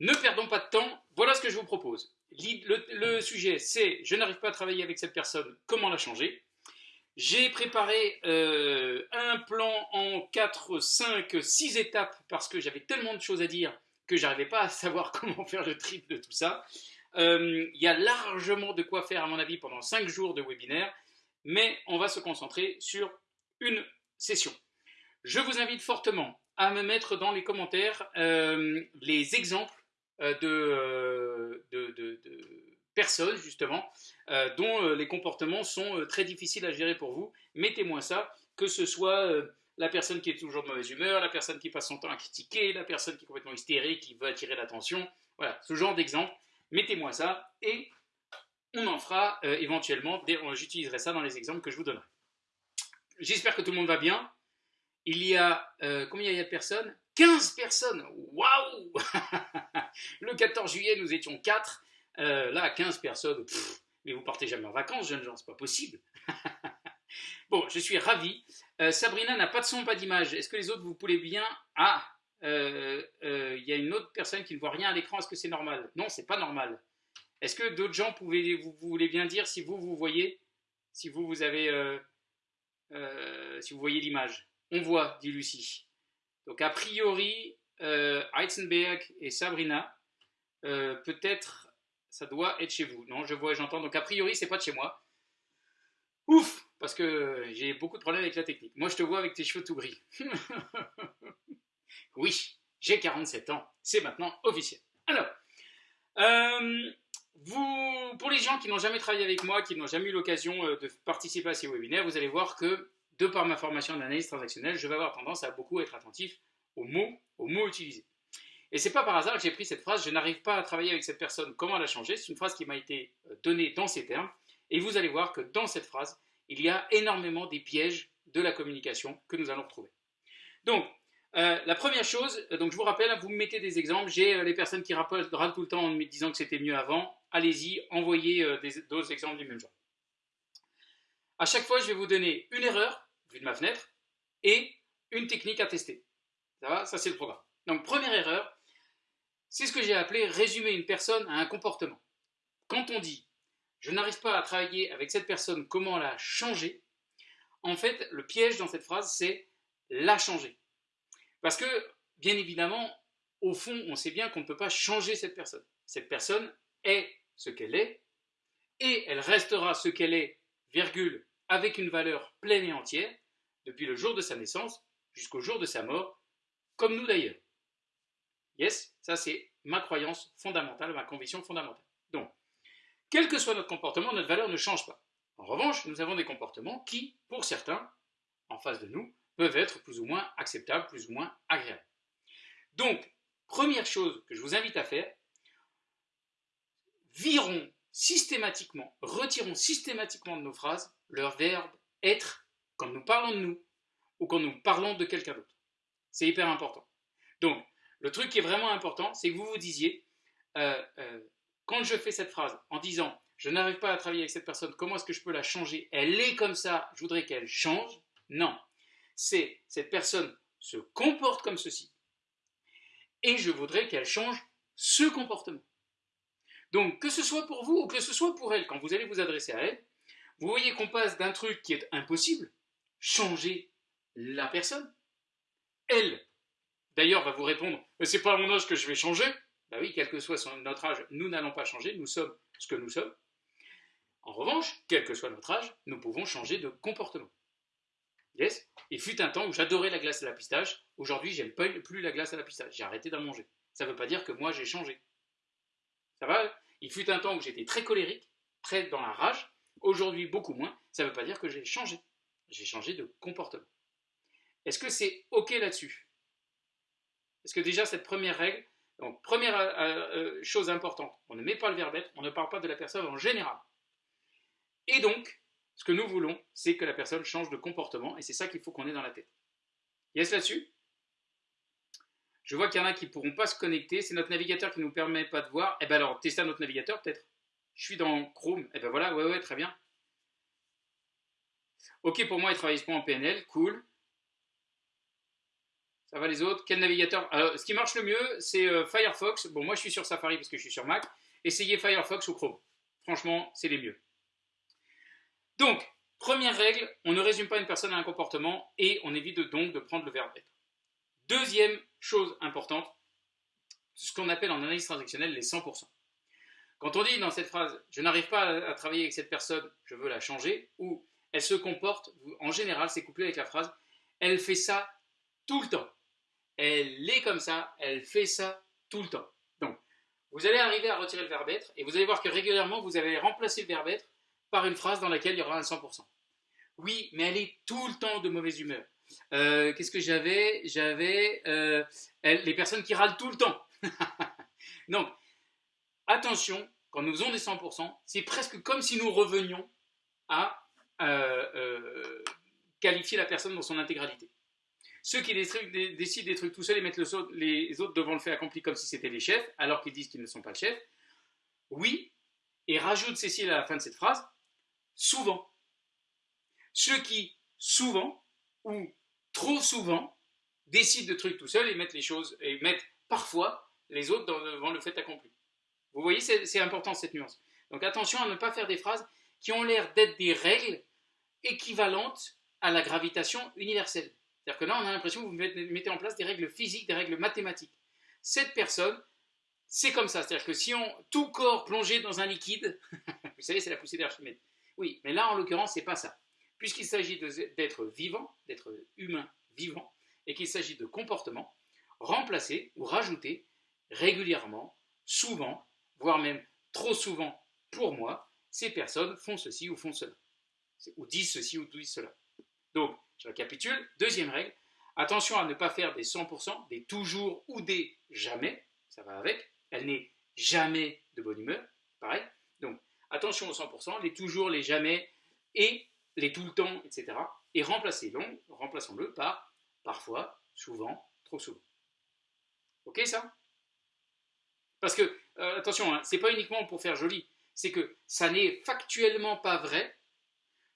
Ne perdons pas de temps, voilà ce que je vous propose. Le, sujet, c'est je n'arrive pas à travailler avec cette personne, comment la changer? J'ai préparé euh, un plan en 4, 5, 6 étapes parce que j'avais tellement de choses à dire que j'arrivais pas à savoir comment faire le trip de tout ça. Euh, il y a largement de quoi faire, à mon avis, pendant 5 jours de webinaire, mais on va se concentrer sur une session. Je vous invite fortement à me mettre dans les commentaires euh, les exemples euh, euh, de, personnes, justement, dont les comportements sont très difficiles à gérer pour vous. Mettez-moi ça, que ce soit la personne qui est toujours de mauvaise humeur, la personne qui passe son temps à critiquer, la personne qui est complètement hystérique, qui veut attirer l'attention. Voilà, ce genre d'exemple. Mettez-moi ça et on en fera éventuellement, j'utiliserai ça dans les exemples que je vous donnerai. J'espère que tout le monde va bien. Il y a, euh, combien il y a de personnes? 15 personnes Waouh Le 14 juillet, nous étions 4. Euh, là, 15 personnes. mais vous partez jamais en vacances, jeunes gens, c'est pas possible. bon, je suis ravi. Euh, Sabrina n'a pas de son, pas d'image. Est-ce que les autres, vous pouvez bien? Ah il y a une autre personne qui ne voit rien à l'écran. Est-ce que c'est normal? Non, c'est pas normal. Est-ce que d'autres gens, pouvez, vous, vous, voulez bien dire si vous, vous voyez Si vous, vous avez euh, si vous voyez l'image? On voit, dit Lucie. Donc a priori, euh, et Sabrina, euh, peut-être ça doit être chez vous. Non, je vois et j'entends. Donc a priori, c'est pas de chez moi. Ouf Parce que j'ai beaucoup de problèmes avec la technique. Moi, je te vois avec tes cheveux tout gris. oui, j'ai 47 ans. C'est maintenant officiel. Alors, euh, pour les gens qui n'ont jamais travaillé avec moi, qui n'ont jamais eu l'occasion euh, de participer à ces webinaires, vous allez voir que, de par ma formation d'analyse transactionnelle, je vais avoir tendance à beaucoup être attentif aux mots, aux mots utilisés. Et c'est pas par hasard que j'ai pris cette phrase, je n'arrive pas à travailler avec cette personne, comment la changer? C'est une phrase qui m'a été euh, donnée dans ces termes, et vous allez voir que dans cette phrase, il y a énormément des pièges de la communication que nous allons retrouver. Donc, euh, la première chose, donc je vous rappelle, vous me mettez des exemples, j'ai les personnes qui râlent tout le temps en me disant que c'était mieux avant, allez-y, envoyez euh, d'autres exemples du même genre. À chaque fois, je vais vous donner une erreur, vue de ma fenêtre, et une technique à tester. Ça va? Ça, c'est le programme. Donc, première erreur, c'est ce que j'ai appelé résumer une personne à un comportement. Quand on dit « je n'arrive pas à travailler avec cette personne, comment la changer ?» En fait, le piège dans cette phrase, c'est la changer. Parce que, bien évidemment, au fond, on sait bien qu'on ne peut pas changer cette personne. Cette personne est ce qu'elle est, et elle restera ce qu'elle est, virgule, avec une valeur pleine et entière, depuis le jour de sa naissance jusqu'au jour de sa mort, comme nous d'ailleurs. Yes, ça c'est ma croyance fondamentale, ma conviction fondamentale. Donc, quel que soit notre comportement, notre valeur ne change pas. En revanche, nous avons des comportements qui, pour certains, en face de nous, peuvent être plus ou moins acceptables, plus ou moins agréables. Donc, première chose que je vous invite à faire, virons systématiquement, retirons systématiquement de nos phrases leur verbe être quand nous parlons de nous ou quand nous parlons de quelqu'un d'autre. C'est hyper important. Donc, le truc qui est vraiment important, c'est que vous vous disiez, euh, euh, quand je fais cette phrase en disant je n'arrive pas à travailler avec cette personne, comment est-ce que je peux la changer? Elle est comme ça, je voudrais qu'elle change? Non, c'est cette personne se comporte comme ceci et je voudrais qu'elle change ce comportement. Donc, que ce soit pour vous ou que ce soit pour elle, quand vous allez vous adresser à elle, vous voyez qu'on passe d'un truc qui est impossible, changer la personne. Elle, d'ailleurs, va vous répondre c'est pas mon âge que je vais changer. Ben oui, quel que soit notre âge, nous n'allons pas changer, nous sommes ce que nous sommes. En revanche, quel que soit notre âge, nous pouvons changer de comportement. Yes? Il fut un temps où j'adorais la glace à la pistache. Aujourd'hui, j'aime plus la glace à la pistache. J'ai arrêté d'en manger. Ça ne veut pas dire que moi, j'ai changé. Ça va? Il fut un temps où j'étais très colérique, très dans la rage. Aujourd'hui, beaucoup moins. Ça ne veut pas dire que j'ai changé. J'ai changé de comportement. Est-ce que c'est OK là-dessus? Est-ce que déjà, cette première règle, donc première euh, euh, chose importante, on ne met pas le verbe être, on ne parle pas de la personne en général. Et donc, ce que nous voulons, c'est que la personne change de comportement, et c'est ça qu'il faut qu'on ait dans la tête. Yes là-dessus? Je vois qu'il y en a qui ne pourront pas se connecter. C'est notre navigateur qui ne nous permet pas de voir. Eh bien alors, testez notre navigateur peut-être? Je suis dans Chrome. Eh bien voilà, ouais, ouais, très bien. Ok pour moi, il travaille pas en PNL, cool. Ça va les autres? Quel navigateur? Alors, Ce qui marche le mieux, c'est euh, Firefox. Bon, moi je suis sur Safari parce que je suis sur Mac. Essayez Firefox ou Chrome. Franchement, c'est les mieux. Donc, première règle, on ne résume pas une personne à un comportement et on évite donc de prendre le verbe être. Deuxième chose importante, ce qu'on appelle en analyse transactionnelle les 100%. Quand on dit dans cette phrase « je n'arrive pas à, travailler avec cette personne, je veux la changer » ou « elle se comporte », en général c'est couplé avec la phrase « elle fait ça tout le temps ». Elle est comme ça, elle fait ça tout le temps. Donc, vous allez arriver à retirer le verbe être et vous allez voir que régulièrement vous allez remplacer le verbe être par une phrase dans laquelle il y aura un 100%. Oui, mais elle est tout le temps de mauvaise humeur. Euh, qu'est-ce que j'avais? J'avais euh, les personnes qui râlent tout le temps. Donc, attention, quand nous faisons des 100%, c'est presque comme si nous revenions à euh, qualifier la personne dans son intégralité. Ceux qui décident des trucs tout seuls et mettent les autres devant le fait accompli comme si c'était les chefs, alors qu'ils disent qu'ils ne sont pas le chef, oui, et rajoute Cécile à la fin de cette phrase, souvent. Ceux qui, souvent, ou trop souvent, décident de trucs tout seuls et mettent les choses, et mettent parfois les autres devant le fait accompli. Vous voyez, c'est important cette nuance. Donc attention à ne pas faire des phrases qui ont l'air d'être des règles équivalentes à la gravitation universelle. C'est-à-dire que là, on a l'impression que vous mettez en place des règles physiques, des règles mathématiques. Cette personne, c'est comme ça. C'est-à-dire que si on, tout corps plongé dans un liquide, vous savez, c'est la poussée d'Archimède. Oui, mais là, en l'occurrence, c'est pas ça. Puisqu'il s'agit d'être vivant, d'être humain vivant, et qu'il s'agit de comportement, remplacer ou rajouter régulièrement, souvent, voire même trop souvent pour moi, ces personnes font ceci ou font cela. Ou disent ceci ou disent cela. Donc, je récapitule. Deuxième règle, attention à ne pas faire des 100%, des toujours ou des jamais. Ça va avec. Elle n'est jamais de bonne humeur. Pareil. Donc, attention aux 100%, les toujours, les jamais et les tout le temps, etc. Et remplacez-le remplaçons -le par parfois, souvent, trop souvent. Ok ça? Parce que, euh, attention, hein, c'est pas uniquement pour faire joli, c'est que ça n'est factuellement pas vrai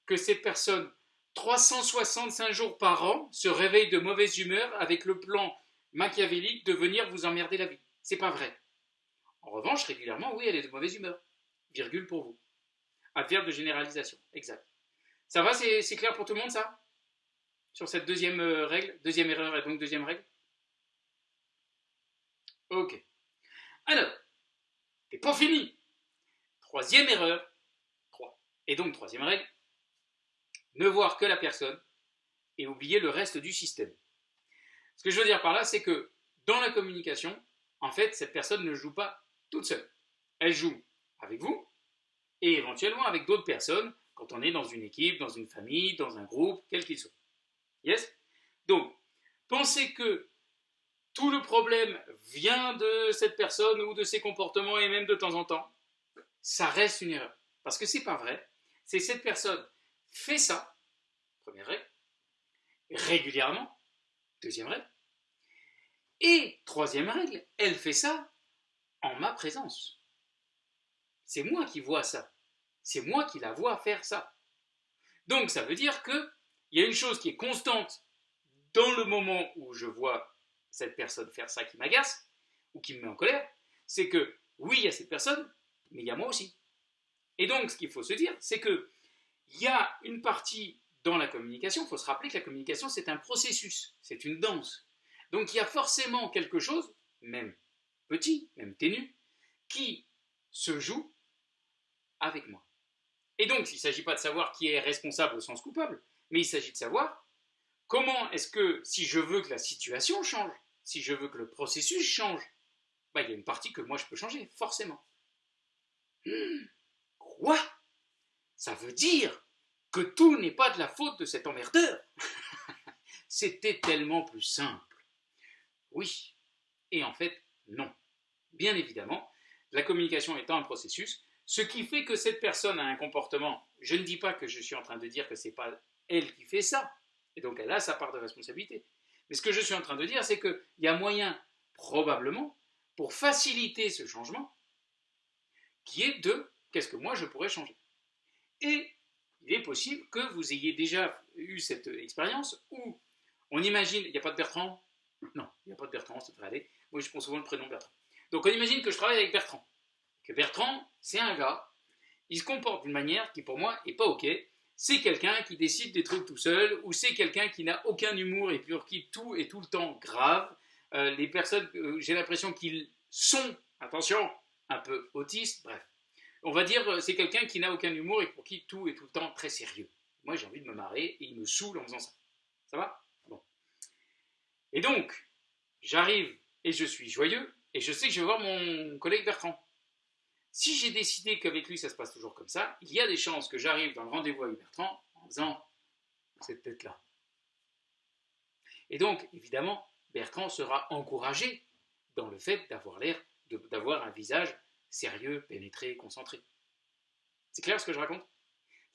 que cette personne 365 jours par an se réveille de mauvaise humeur avec le plan machiavélique de venir vous emmerder la vie. C'est pas vrai. En revanche, régulièrement, oui, elle est de mauvaise humeur. Virgule pour vous. Adverbe de généralisation. Exact. Ça va, c'est clair pour tout le monde, ça? Sur cette deuxième euh, règle, deuxième erreur et donc deuxième règle? Ok. Alors, c'est pas fini. Troisième erreur. Trois. Et donc, troisième règle, ne voir que la personne et oublier le reste du système. Ce que je veux dire par là, c'est que dans la communication, en fait, cette personne ne joue pas toute seule. Elle joue avec vous et éventuellement avec d'autres personnes quand on est dans une équipe, dans une famille, dans un groupe, quel qu'il soit. Yes? Donc, pensez que tout le problème vient de cette personne ou de ses comportements et même de temps en temps, ça reste une erreur. Parce que c'est pas vrai. C'est cette personne fait ça, première règle, régulièrement, deuxième règle, et troisième règle, elle fait ça en ma présence. C'est moi qui vois ça. C'est moi qui la vois faire ça. Donc ça veut dire qu'il y a une chose qui est constante dans le moment où je vois cette personne faire ça qui m'agace ou qui me met en colère, c'est que oui, il y a cette personne, mais il y a moi aussi. Et donc ce qu'il faut se dire, c'est que il y a une partie dans la communication, il faut se rappeler que la communication, c'est un processus, c'est une danse. Donc il y a forcément quelque chose, même petit, même ténu, qui se joue avec moi. Et donc, il ne s'agit pas de savoir qui est responsable au sens coupable, mais il s'agit de savoir comment est-ce que, si je veux que la situation change, si je veux que le processus change, bah, il y a une partie que moi je peux changer, forcément. Hmm, quoi? Ça veut dire que tout n'est pas de la faute de cet emmerdeur. C'était tellement plus simple. Oui. Et en fait, non. Bien évidemment, la communication étant un processus, ce qui fait que cette personne a un comportement, je ne dis pas que je suis en train de dire que ce n'est pas elle qui fait ça, et donc elle a sa part de responsabilité. Mais ce que je suis en train de dire, c'est qu'il y a moyen, probablement, pour faciliter ce changement, qui est de qu'est-ce que moi je pourrais changer. Et il est possible que vous ayez déjà eu cette expérience où on imagine, il n'y a pas de Bertrand? Non, il n'y a pas de Bertrand, ça devrait aller. Moi, je prends souvent le prénom Bertrand. Donc, on imagine que je travaille avec Bertrand. Que Bertrand, c'est un gars, il se comporte d'une manière qui, pour moi, n'est pas OK. C'est quelqu'un qui décide des trucs tout seul, ou c'est quelqu'un qui n'a aucun humour et pour qui tout est tout le temps grave. Euh, les personnes, euh, j'ai l'impression qu'ils sont, attention, un peu autistes, bref. On va dire, euh, c'est quelqu'un qui n'a aucun humour et pour qui tout est tout le temps très sérieux. Moi, j'ai envie de me marrer et il me saoule en faisant ça. Ça va? Bon. Et donc, j'arrive et je suis joyeux et je sais que je vais voir mon collègue Bertrand. Si j'ai décidé qu'avec lui ça se passe toujours comme ça, il y a des chances que j'arrive dans le rendez-vous avec Bertrand en faisant cette tête-là. Et donc, évidemment, Bertrand sera encouragé dans le fait d'avoir l'air, d'avoir un visage sérieux, pénétré, concentré. C'est clair ce que je raconte?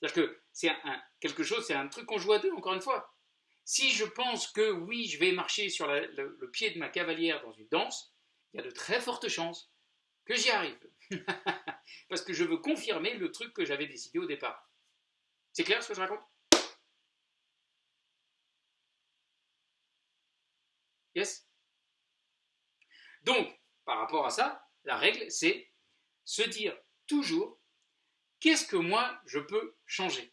C'est-à-dire que c'est un, quelque chose, c'est un truc qu'on joue à deux, encore une fois. Si je pense que oui, je vais marcher sur le, pied de ma cavalière dans une danse, il y a de très fortes chances que j'y arrive. Parce que je veux confirmer le truc que j'avais décidé au départ. C'est clair ce que je raconte? Yes? Donc, par rapport à ça, la règle, c'est se dire toujours qu'est-ce que moi je peux changer?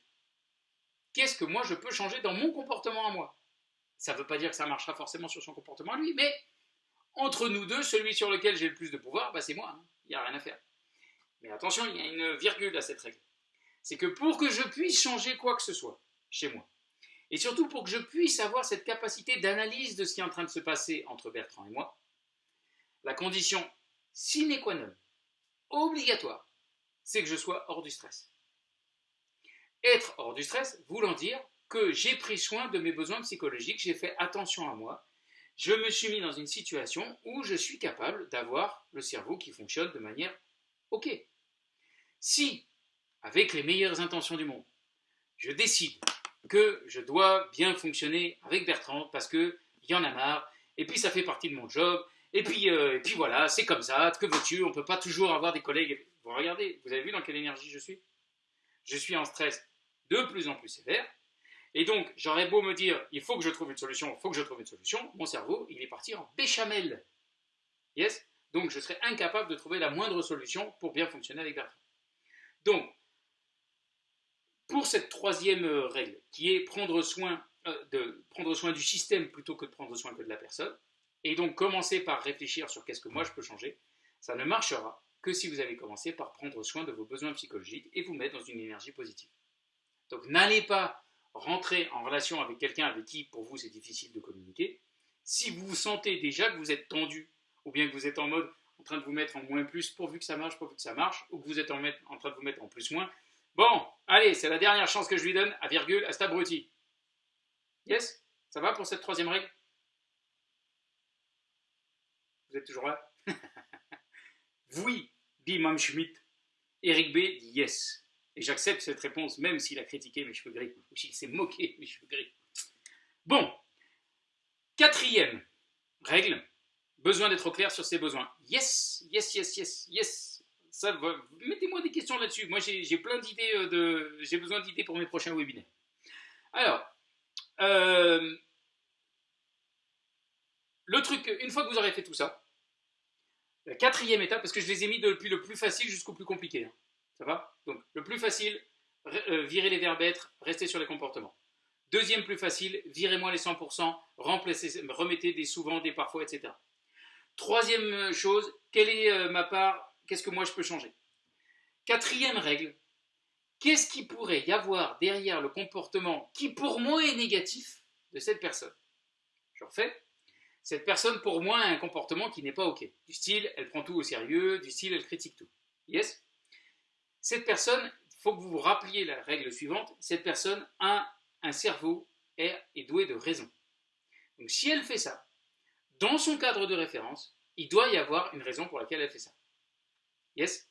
Qu'est-ce que moi je peux changer dans mon comportement à moi? Ça ne veut pas dire que ça marchera forcément sur son comportement à lui, mais entre nous deux, celui sur lequel j'ai le plus de pouvoir, bah, c'est moi. Hein. Il n'y a rien à faire. Mais attention, il y a une virgule à cette règle. C'est que pour que je puisse changer quoi que ce soit chez moi, et surtout pour que je puisse avoir cette capacité d'analyse de ce qui est en train de se passer entre Bertrand et moi, la condition sine qua non, obligatoire, c'est que je sois hors du stress. Être hors du stress voulant dire que j'ai pris soin de mes besoins psychologiques, j'ai fait attention à moi, je me suis mis dans une situation où je suis capable d'avoir le cerveau qui fonctionne de manière OK. Si, avec les meilleures intentions du monde, je décide que je dois bien fonctionner avec Bertrand parce qu'il y en a marre, et puis ça fait partie de mon job, et puis, euh, et puis voilà, c'est comme ça, que veux-tu, on ne peut pas toujours avoir des collègues. Vous regardez, vous avez vu dans quelle énergie je suis? Je suis en stress de plus en plus sévère, et donc j'aurais beau me dire, il faut que je trouve une solution, il faut que je trouve une solution, mon cerveau, il est parti en béchamel. Yes? Donc je serais incapable de trouver la moindre solution pour bien fonctionner avec Bertrand. Donc, pour cette troisième règle, qui est prendre soin, euh, de, prendre soin du système plutôt que de prendre soin que de la personne, et donc commencer par réfléchir sur qu'est-ce que moi je peux changer, ça ne marchera que si vous avez commencé par prendre soin de vos besoins psychologiques et vous mettre dans une énergie positive. Donc n'allez pas rentrer en relation avec quelqu'un avec qui pour vous c'est difficile de communiquer si vous sentez déjà que vous êtes tendu ou bien que vous êtes en mode en train de vous mettre en moins plus pourvu que ça marche, pourvu que ça marche, ou que vous êtes en, en train de vous mettre en plus moins. Bon, allez, c'est la dernière chance que je lui donne à virgule à cet abruti. Yes? Ça va pour cette troisième règle? Vous êtes toujours là? Oui, dit Mme Schmidt. Eric B dit yes. Et j'accepte cette réponse, même s'il a critiqué mes cheveux gris, ou s'il s'est moqué mes cheveux gris. Bon, quatrième règle, besoin d'être clair sur ses besoins. Yes, yes, yes, yes, yes. Ça Mettez-moi des questions là-dessus. Moi, j'ai plein d'idées, euh, de, j'ai besoin d'idées pour mes prochains webinaires. Alors, euh, le truc, une fois que vous aurez fait tout ça, quatrième étape, parce que je les ai mis depuis le plus facile jusqu'au plus compliqué. Hein. Ça va? Donc, le plus facile, euh, virer les verbes être, rester sur les comportements. Deuxième plus facile, virez-moi les 100%, remplacez, remettez des souvent, des parfois, etc. Troisième chose, quelle est euh, ma part Qu'est-ce que moi je peux changer? Quatrième règle, qu'est-ce qui pourrait y avoir derrière le comportement qui pour moi est négatif de cette personne? Je refais cette personne, pour moi, a un comportement qui n'est pas OK. Du style, elle prend tout au sérieux, du style, elle critique tout. Yes? Cette personne, il faut que vous vous rappeliez la règle suivante, cette personne a un cerveau et est douée de raison. Donc si elle fait ça, dans son cadre de référence, il doit y avoir une raison pour laquelle elle fait ça. Yes?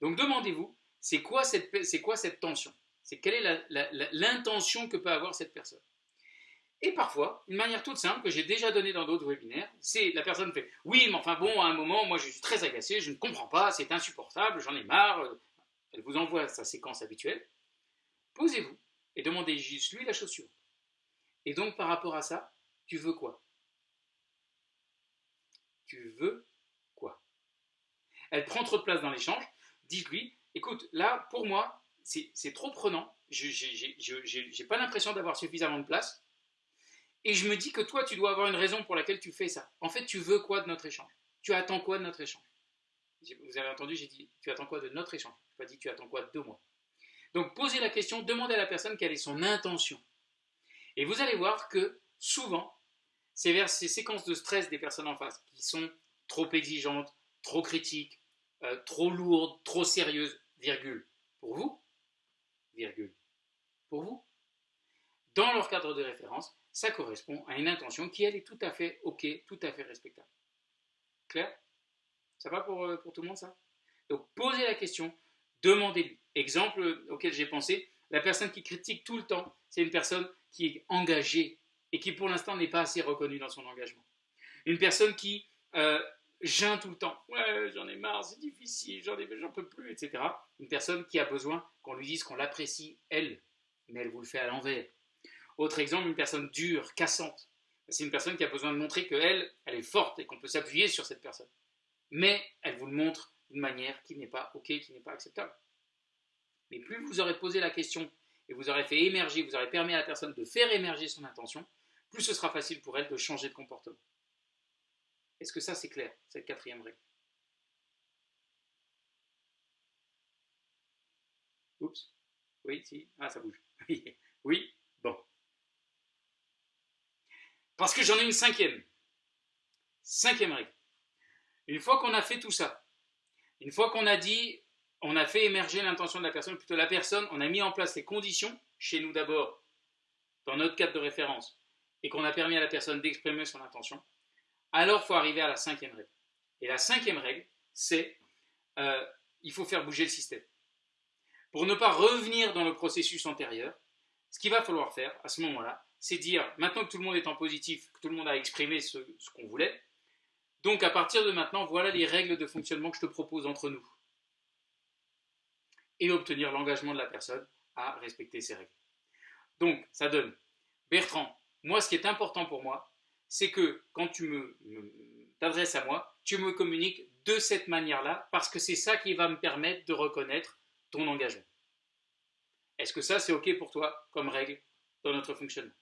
Donc demandez-vous, c'est quoi, cette, quoi cette tension? C'est quelle est l'intention que peut avoir cette personne? Et parfois, une manière toute simple que j'ai déjà donnée dans d'autres webinaires, c'est la personne fait Oui, mais enfin bon, à un moment, moi je suis très agacé, je ne comprends pas, c'est insupportable, j'en ai marre. Elle vous envoie sa séquence habituelle. Posez-vous et demandez juste lui la chaussure. Et donc par rapport à ça, tu veux quoi? Tu veux quoi? Elle prend trop de place dans l'échange. Dites-lui, écoute, là, pour moi, c'est trop prenant. Je n'ai pas l'impression d'avoir suffisamment de place. Et je me dis que toi, tu dois avoir une raison pour laquelle tu fais ça. En fait, tu veux quoi de notre échange? Tu attends quoi de notre échange? Vous avez entendu, j'ai dit, tu attends quoi de notre échange? Je n'ai pas dit, tu attends quoi de moi. Donc, posez la question, demandez à la personne quelle est son intention. Et vous allez voir que souvent, c'est vers ces séquences de stress des personnes en face qui sont trop exigeantes, trop critiques, euh, trop lourdes, trop sérieuses, virgule, pour vous, virgule, pour vous, dans leur cadre de référence, ça correspond à une intention qui, elle, est tout à fait OK, tout à fait respectable. Clair? Ça va pour, euh, pour tout le monde, ça? Donc, posez la question, demandez-lui. Exemple auquel j'ai pensé, la personne qui critique tout le temps, c'est une personne qui est engagée et qui pour l'instant n'est pas assez reconnue dans son engagement. Une personne qui euh, tout le temps, ouais j'en ai marre, c'est difficile, j'en peux plus, etc. Une personne qui a besoin qu'on lui dise qu'on l'apprécie, elle, mais elle vous le fait à l'envers. Autre exemple, une personne dure, cassante. C'est une personne qui a besoin de montrer qu'elle, elle est forte et qu'on peut s'appuyer sur cette personne. Mais elle vous le montre d'une manière qui n'est pas OK, qui n'est pas acceptable. Mais plus vous aurez posé la question et vous aurez fait émerger, vous aurez permis à la personne de faire émerger son intention, plus ce sera facile pour elle de changer de comportement. Est-ce que ça c'est clair, cette quatrième règle? Oups. Oui, si. Ah, ça bouge. oui. Parce que j'en ai une cinquième. Cinquième règle. Une fois qu'on a fait tout ça, une fois qu'on a dit on a fait émerger l'intention de la personne, plutôt la personne, on a mis en place les conditions, chez nous d'abord, dans notre cadre de référence, et qu'on a permis à la personne d'exprimer son intention, alors il faut arriver à la cinquième règle. Et la cinquième règle, c'est euh, il faut faire bouger le système. Pour ne pas revenir dans le processus antérieur, ce qu'il va falloir faire à ce moment-là, c'est dire, maintenant que tout le monde est en positif, que tout le monde a exprimé ce qu'on voulait, donc à partir de maintenant, voilà les règles de fonctionnement que je te propose entre nous et obtenir l'engagement de la personne à respecter ces règles. Donc, ça donne, Bertrand, moi, ce qui est important pour moi, c'est que quand tu me, t'adresses à moi, tu me communiques de cette manière-là, parce que c'est ça qui va me permettre de reconnaître ton engagement. Est-ce que ça, c'est OK pour toi comme règle dans notre fonctionnement?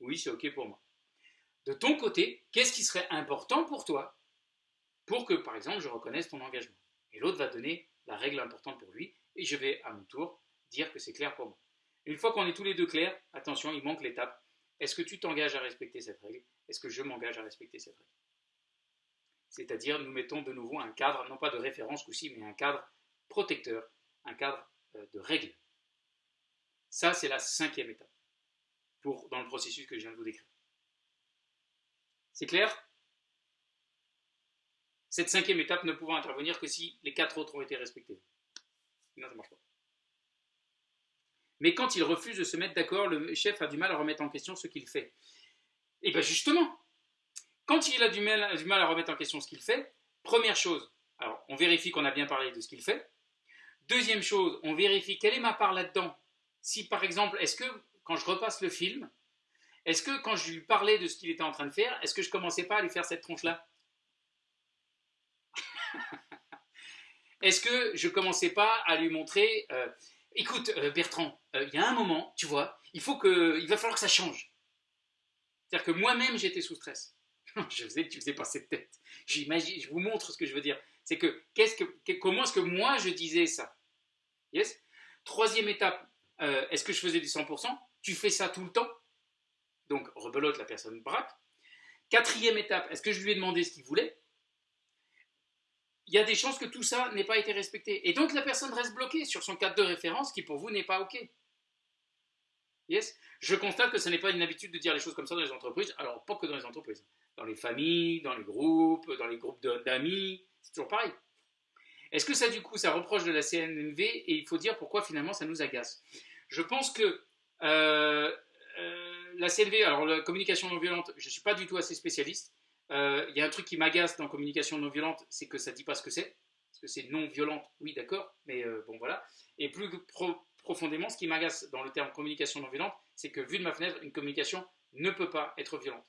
Oui, c'est OK pour moi. De ton côté, qu'est-ce qui serait important pour toi pour que, par exemple, je reconnaisse ton engagement? Et l'autre va donner la règle importante pour lui, et je vais à mon tour dire que c'est clair pour moi. Une fois qu'on est tous les deux clairs, attention, il manque l'étape. Est-ce que tu t'engages à respecter cette règle? Est-ce que je m'engage à respecter cette règle? C'est-à-dire, nous mettons de nouveau un cadre, non pas de référence aussi, mais un cadre protecteur, un cadre euh, de règle. Ça, c'est la cinquième étape dans le processus que je viens de vous décrire. C'est clair? Cette cinquième étape ne pouvant intervenir que si les quatre autres ont été respectés. Non, ça marche pas. Mais quand il refuse de se mettre d'accord, le chef a du mal à remettre en question ce qu'il fait. Et bien justement, quand il a du mal, du mal à remettre en question ce qu'il fait, première chose, alors on vérifie qu'on a bien parlé de ce qu'il fait. Deuxième chose, on vérifie quelle est ma part là-dedans. Si par exemple, est-ce que quand je repasse le film, est-ce que quand je lui parlais de ce qu'il était en train de faire, est-ce que je commençais pas à lui faire cette tronche-là Est-ce que je commençais pas à lui montrer, euh, écoute euh, Bertrand, euh, il y a un moment, tu vois, il faut que, il va falloir que ça change. C'est-à-dire que moi-même j'étais sous stress. je faisais, tu faisais pas cette tête. J'imagine, je vous montre ce que je veux dire. C'est que, qu'est-ce que, comment est-ce que moi je disais ça? Yes? Troisième étape, est-ce que je faisais du 100% Tu fais ça tout le temps Donc rebelote la personne braque. Quatrième étape, est-ce que je lui ai demandé ce qu'il voulait? Il y a des chances que tout ça n'ait pas été respecté. Et donc la personne reste bloquée sur son cadre de référence qui pour vous n'est pas OK. Yes? Je constate que ce n'est pas une habitude de dire les choses comme ça dans les entreprises, alors pas que dans les entreprises, dans les familles, dans les groupes, dans les groupes d'amis, c'est toujours pareil. Est-ce que ça du coup ça reproche de la CNV et il faut dire pourquoi finalement ça nous agace Je pense que la CNV, alors la communication non violente, je ne suis pas du tout assez spécialiste, euh, il y a un truc qui m'agace dans communication non violente, c'est que ça ne dit pas ce que c'est. Parce que c'est non violente, oui, d'accord, mais euh, bon, voilà. Et plus profondément, ce qui m'agace dans le terme communication non violente, c'est que vu de ma fenêtre, une communication ne peut pas être violente.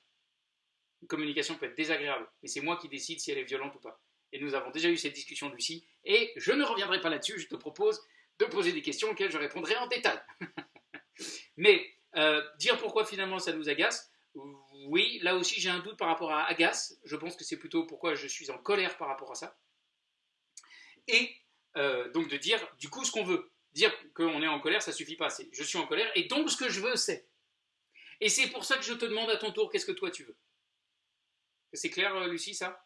Une communication peut être désagréable, mais c'est moi qui décide si elle est violente ou pas. Et nous avons déjà eu cette discussion, Lucie, et je ne reviendrai pas là-dessus, je te propose de poser des questions auxquelles je répondrai en détail. mais euh, dire pourquoi finalement ça nous agace, oui, là aussi j'ai un doute par rapport à agace, je pense que c'est plutôt pourquoi je suis en colère par rapport à ça. Et euh, donc de dire du coup ce qu'on veut. Dire qu'on est en colère, ça suffit pas. Je suis en colère et donc ce que je veux, c'est. Et c'est pour ça que je te demande à ton tour, qu'est-ce que toi tu veux? C'est clair, euh, Lucie, ça?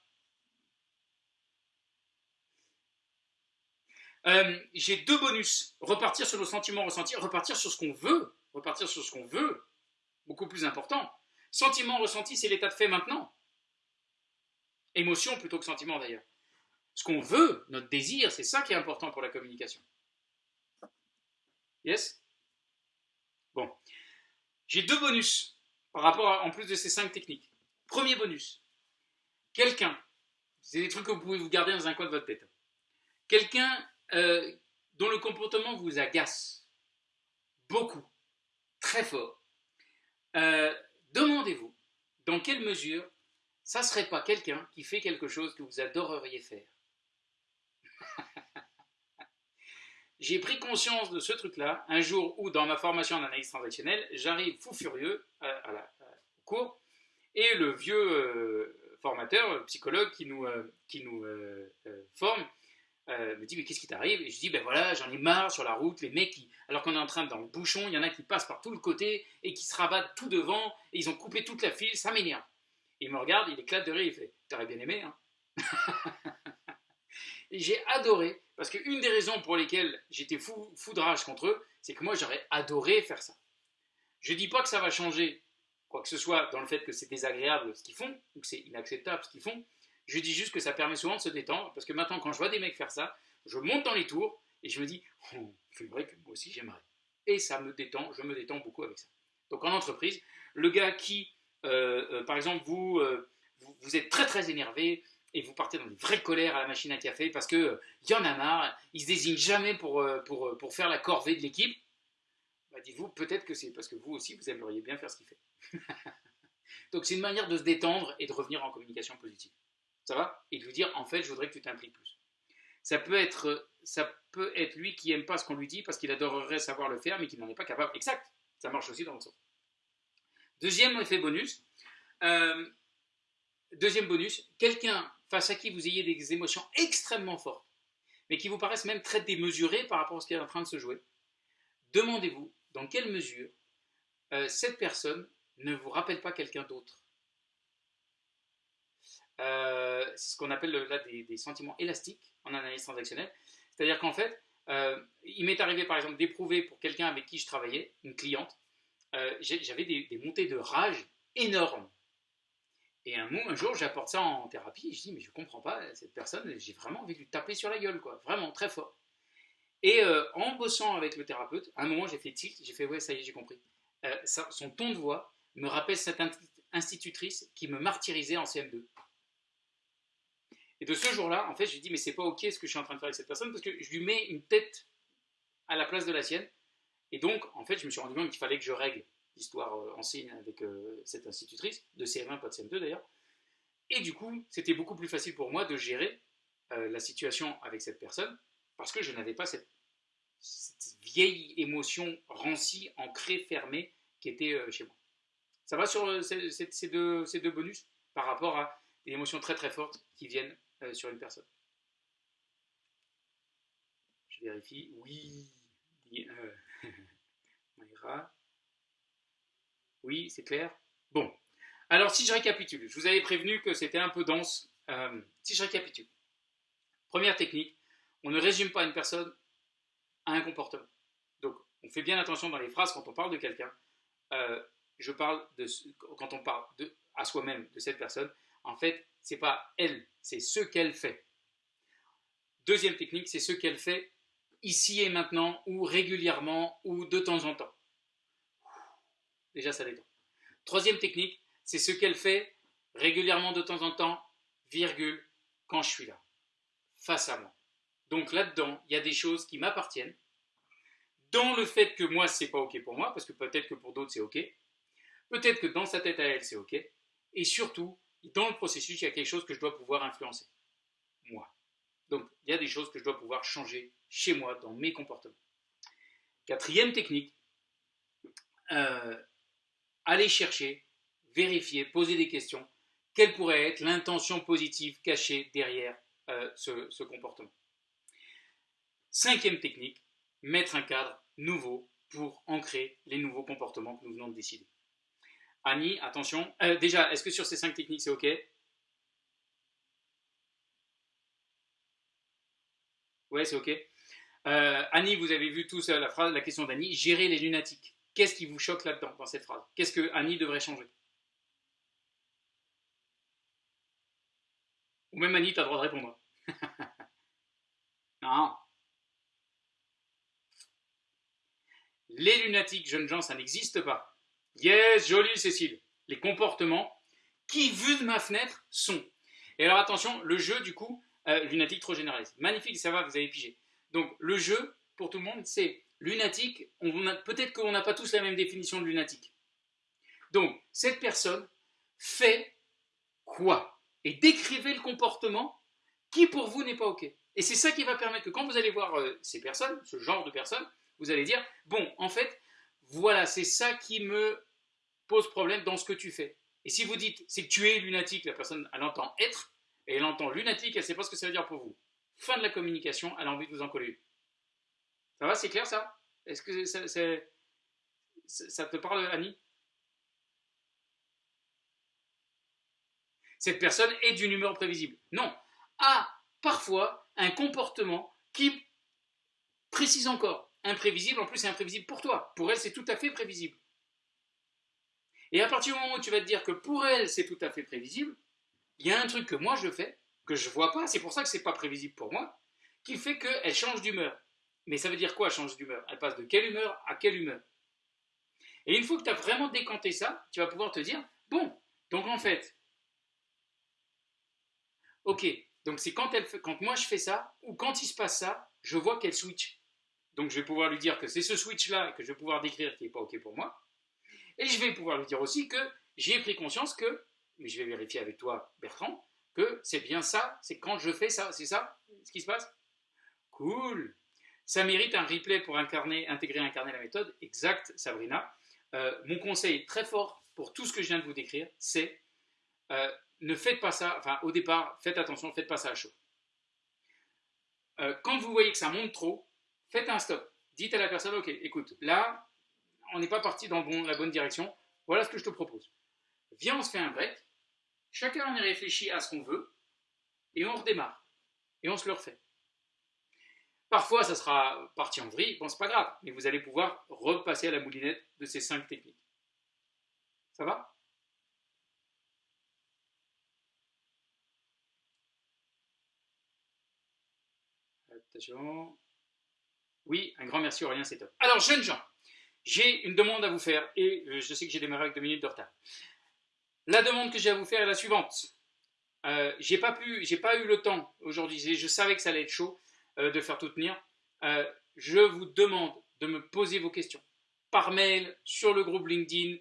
Euh, J'ai deux bonus. Repartir sur nos sentiments ressentis, repartir sur ce qu'on veut. Repartir sur ce qu'on veut. Beaucoup plus important. Sentiment ressenti, c'est l'état de fait maintenant. Émotion plutôt que sentiment d'ailleurs. Ce qu'on veut, notre désir, c'est ça qui est important pour la communication. Yes? Bon. J'ai deux bonus par rapport en plus de ces cinq techniques. Premier bonus. Quelqu'un, c'est des trucs que vous pouvez vous garder dans un coin de votre tête. Quelqu'un euh, dont le comportement vous agace beaucoup, très fort. Euh, demandez-vous dans quelle mesure ça ne serait pas quelqu'un qui fait quelque chose que vous adoreriez faire. j'ai pris conscience de ce truc-là un jour où, dans ma formation en analyse transactionnelle, j'arrive fou furieux à, la, au cours, et le vieux euh, formateur, psychologue qui nous, euh, qui nous euh, forme, me dit mais qu'est-ce qui t'arrive? Et je dis ben voilà j'en ai marre sur la route les mecs qui alors qu'on est en train dans le bouchon il y en a qui passent par tout le côté et qui se rabattent tout devant et ils ont coupé toute la file ça m'énerve. Il me regarde il éclate de rire il fait t'aurais bien aimé hein j'ai adoré, parce qu'une des raisons pour lesquelles j'étais fou, fou de rage contre eux, c'est que moi j'aurais adoré faire ça. Je dis pas que ça va changer quoi que ce soit dans le fait que c'est désagréable ce qu'ils font, ou que c'est inacceptable ce qu'ils font, je dis juste que ça permet souvent de se détendre, parce que maintenant quand je vois des mecs faire ça, je monte dans les tours, et je me dis, oh, c'est vrai que moi aussi j'aimerais. Et ça me détend, je me détends beaucoup avec ça. Donc en entreprise, le gars qui, euh, euh, par exemple, vous, euh, vous, vous, êtes très très énervé, et vous partez dans une vraie colère à la machine à café parce qu'il y en a marre, il se désigne jamais pour, pour, pour faire la corvée de l'équipe, bah, dites-vous peut-être que c'est parce que vous aussi vous aimeriez bien faire ce qu'il fait. Donc c'est une manière de se détendre et de revenir en communication positive. Ça va? Et de lui dire en fait je voudrais que tu t'impliques plus. Ça peut être ça peut être lui qui aime pas ce qu'on lui dit parce qu'il adorerait savoir le faire mais qu'il n'en est pas capable. Exact. Ça marche aussi dans le sens. Deuxième effet bonus. deuxième bonus, quelqu'un face à qui vous ayez des émotions extrêmement fortes, mais qui vous paraissent même très démesurées par rapport à ce qui est en train de se jouer, demandez-vous dans quelle mesure euh, cette personne ne vous rappelle pas quelqu'un d'autre. Euh, c'est ce qu'on appelle là des, sentiments élastiques en analyse transactionnelle. C'est-à-dire qu'en fait, euh, il m'est arrivé par exemple d'éprouver pour quelqu'un avec qui je travaillais, une cliente, j'avais des, montées de rage énormes et un, jour, j'apporte ça en thérapie, et je dis, mais je comprends pas, cette personne, j'ai vraiment envie de lui taper sur la gueule, quoi, vraiment, très fort. Et euh, en bossant avec le thérapeute, à un moment, j'ai fait tilt, j'ai fait, ouais, ça y est, j'ai compris. Euh, son ton de voix me rappelle cette institutrice qui me martyrisait en CM2. Et de ce jour-là, en fait, je lui dis, mais c'est pas ok ce que je suis en train de faire avec cette personne, parce que je lui mets une tête à la place de la sienne. Et donc, en fait, je me suis rendu compte qu'il fallait que je règle d'histoire euh, ancienne avec euh, cette institutrice, de CM1, pas de CM2 d'ailleurs. Et du coup, c'était beaucoup plus facile pour moi de gérer euh, la situation avec cette personne, parce que je n'avais pas cette, vieille émotion rancie, ancrée, fermée, qui était chez moi. Ça va sur ces, deux, ces deux bonus par rapport à des émotions très très fortes qui viennent sur une personne. Je vérifie. Oui. Oui, c'est clair Bon. Alors, si je récapitule, je vous avais prévenu que c'était un peu dense. Euh, si je récapitule. Première technique, on ne résume pas une personne à un comportement. Donc, on fait bien attention dans les phrases quand on parle de quelqu'un. Euh, je parle de quand on parle à soi-même de cette personne. En fait, c'est pas elle, c'est ce qu'elle fait. Deuxième technique, c'est ce qu'elle fait ici et maintenant, ou régulièrement, ou de temps en temps. Déjà, ça détend. Troisième technique, c'est ce qu'elle fait régulièrement de temps en temps, virgule, quand je suis là, face à moi. Donc là-dedans, il y a des choses qui m'appartiennent, dans le fait que moi, c'est pas OK pour moi, parce que peut-être que pour d'autres, c'est OK. Peut-être que dans sa tête à elle, c'est OK. Et surtout, dans le processus, il y a quelque chose que je dois pouvoir influencer. Moi. Donc, il y a des choses que je dois pouvoir changer chez moi, dans mes comportements. Quatrième technique, euh, aller chercher, vérifier, poser des questions. Quelle pourrait être l'intention positive cachée derrière euh, ce, comportement? Cinquième technique, mettre un cadre nouveau pour ancrer les nouveaux comportements que nous venons de décider. Annie, attention. Euh, déjà, est-ce que sur ces cinq techniques, c'est OK Ouais, c'est OK. Euh, Annie, vous avez vu tous la, phrase, la question d'Annie, gérer les lunatiques. Qu'est-ce qui vous choque là-dedans, dans cette phrase Qu'est-ce que Annie devrait changer Ou même Annie, tu as le droit de répondre. non. Les lunatiques, jeunes gens, ça n'existe pas. Yes, joli Cécile. Les comportements qui, vu de ma fenêtre, sont. Et alors attention, le jeu, du coup, euh, lunatique trop généraliste. Magnifique, ça va, vous avez pigé. Donc le jeu, pour tout le monde, c'est lunatique. Peut-être qu'on n'a pas tous la même définition de lunatique. Donc, cette personne fait quoi? Et décrivez le comportement qui pour vous n'est pas OK. Et c'est ça qui va permettre que quand vous allez voir euh, ces personnes, ce genre de personnes, vous allez dire, bon, en fait, voilà, c'est ça qui me pose problème dans ce que tu fais. Et si vous dites, c'est que tu es lunatique, la personne, elle entend être, et elle entend lunatique, elle ne sait pas ce que ça veut dire pour vous. Fin de la communication, elle a envie de vous en coller Ça va, c'est clair ça? Est-ce que ça te parle, Annie? Cette personne est d'une humeur prévisible. Non, a parfois un comportement qui précise encore. Imprévisible, en plus c'est imprévisible pour toi. Pour elle, c'est tout à fait prévisible. Et à partir du moment où tu vas te dire que pour elle, c'est tout à fait prévisible, il y a un truc que moi je fais, que je vois pas, c'est pour ça que c'est pas prévisible pour moi, qui fait qu'elle change d'humeur. Mais ça veut dire quoi, change d'humeur? Elle passe de quelle humeur à quelle humeur? Et une fois que tu as vraiment décanté ça, tu vas pouvoir te dire, bon, donc en fait, ok, donc c'est quand, quand moi je fais ça, ou quand il se passe ça, je vois qu'elle switch. Donc je vais pouvoir lui dire que c'est ce switch-là que je vais pouvoir décrire qui n'est pas ok pour moi. Et je vais pouvoir lui dire aussi que j'ai pris conscience que, mais je vais vérifier avec toi, Bertrand, que c'est bien ça, c'est quand je fais ça, c'est ça ce qui se passe Cool Ça mérite un replay pour incarner, intégrer, incarner la méthode. Exact, Sabrina. Euh, mon conseil très fort pour tout ce que je viens de vous décrire, c'est euh, ne faites pas ça, enfin au départ, faites attention, ne faites pas ça à chaud. Euh, quand vous voyez que ça monte trop, faites un stop. Dites à la personne, ok, écoute, là, on n'est pas parti dans la bonne direction, voilà ce que je te propose. Viens, on se fait un break, Chacun en est réfléchi à ce qu'on veut, et on redémarre. Et on se le refait. Parfois, ça sera parti en vrille, bon, pas grave, mais vous allez pouvoir repasser à la moulinette de ces cinq techniques. Ça va? Attention. Oui, un grand merci Aurélien, c'est. Alors, jeunes gens, j'ai une demande à vous faire, et euh, je sais que j'ai démarré avec deux minutes de retard. La demande que j'ai à vous faire est la suivante. Euh, j'ai pas eu le temps aujourd'hui. Je savais que ça allait être chaud euh, de faire tout tenir. Euh, je vous demande de me poser vos questions par mail, sur le groupe LinkedIn,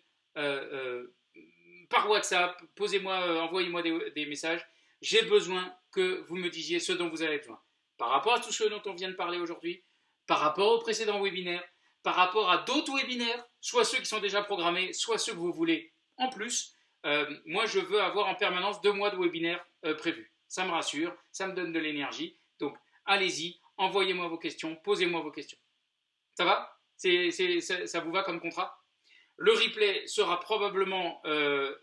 par WhatsApp. Posez-moi, envoyez-moi des, des, messages. J'ai besoin que vous me disiez ce dont vous avez besoin. Par rapport à tout ce dont on vient de parler aujourd'hui, par rapport au précédent webinaire, par rapport à d'autres webinaires, soit ceux qui sont déjà programmés, soit ceux que vous voulez en plus. Euh, moi, je veux avoir en permanence deux mois de webinaire euh, prévus. Ça me rassure, ça me donne de l'énergie. Donc, allez-y, envoyez-moi vos questions, posez-moi vos questions. Ça va? Ça vous va comme contrat? Le replay sera probablement euh,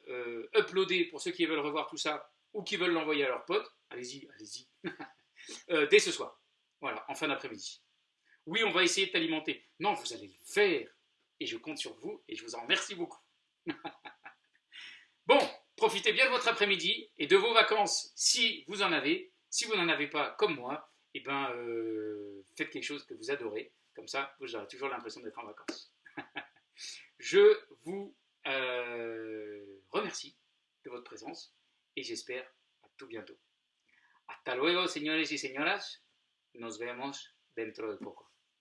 uploadé pour ceux qui veulent revoir tout ça ou qui veulent l'envoyer à leurs potes. Allez-y, allez-y. dès ce soir. Voilà, en fin d'après-midi. Oui, on va essayer de t'alimenter. Non, vous allez le faire. Et je compte sur vous et je vous en remercie beaucoup. Bon, profitez bien de votre après-midi et de vos vacances si vous en avez. Si vous n'en avez pas, comme moi, eh ben, euh, faites quelque chose que vous adorez. Comme ça, vous aurez toujours l'impression d'être en vacances. Je vous euh, remercie de votre présence et j'espère à tout bientôt. Hasta luego, señores y señoras. Nos vemos dentro de poco.